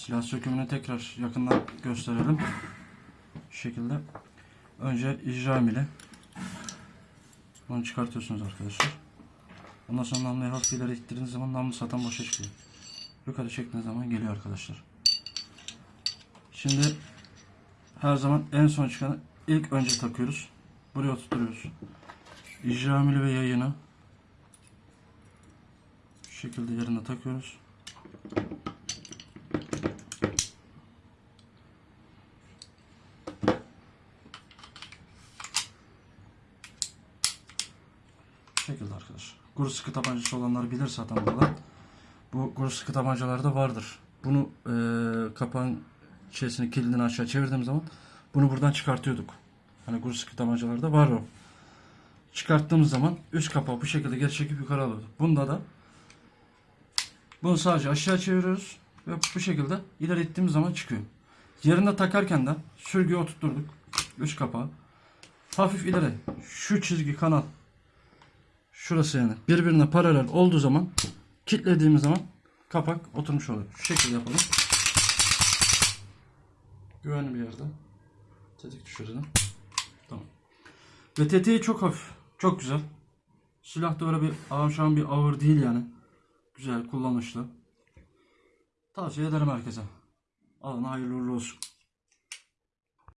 Silah sökümünü tekrar yakından gösterelim. Şu şekilde. Önce icram ile bunu çıkartıyorsunuz arkadaşlar. Ondan sonra namluyu hafif ileri ittirdiğiniz zaman namlu satan boşa çıkıyor. Yukarı çektiğiniz zaman geliyor arkadaşlar. Şimdi her zaman en son çıkanı ilk önce takıyoruz. Buraya oturtuyoruz. İcramili ve yayını şu şekilde yerine takıyoruz. Şekilde arkadaşlar. Kuru sıkı tabancası olanlar bilir zaten burada. Bu kuru sıkı tabancalarda vardır. Bunu e, kapağın şeysini kilidini aşağı çevirdiğim zaman bunu buradan çıkartıyorduk. Hani kuru sıkı tabancalarda var o. Çıkarttığımız zaman üst kapağı bu şekilde geri çekip yukarı alıyorduk. Bunda da bunu sadece aşağı çeviriyoruz ve bu şekilde ileri ittiğimiz zaman çıkıyor. Yerine takarken de sürgüye oturtturduk. Üst kapağı. Hafif ileri. Şu çizgi kanal şurası yani birbirine paralel olduğu zaman kilitlediğimiz zaman kapak oturmuş oluyor. Şu şekilde yapalım. Güvenli bir yerde. Tetik düşürelim. Tamam. Ve tetiği çok hafif. Çok güzel. Silah da öyle bir ağır bir ağır değil yani. Güzel, kullanışlı. Tavsiye ederim herkese. Alın hayırlı uğurlu olsun.